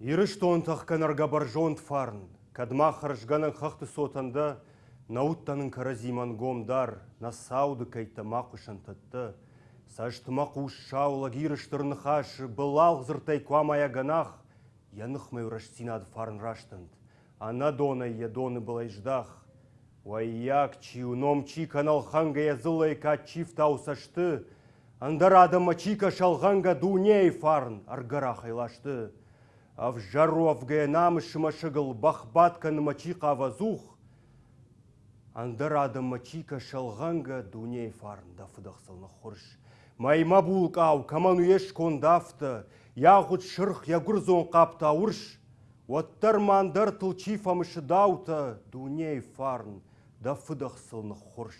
Ирыш тон тахканарға баржон фарн, кадма харжганын хақты сотанды, науттанын каразиман гомдар, насауды кайта мақышын тытты. Саштымақ ушшаула гирыштырны хашы, былал зыртай квамая ганах, янық мәураш синад фарн раштынд. Ана дона я доны была ждах. Ваяк чиуном чи канал ханга язылай ка чиф таусашты, Андар адама чика шалғанга дуней фарн аргара хайлашты. Ав жару авгаянамы шымашыгыл бахбатканы мачика авазух. Андар адама чика шалғанга дуней фарн да фыдақсылны хұрш. Майма булкау каману еш кондафты, яғыт шырх ягурзон қапта урш. Оттар мандар тылчифамышы даута дуней фарн да фыдақсылны хұрш.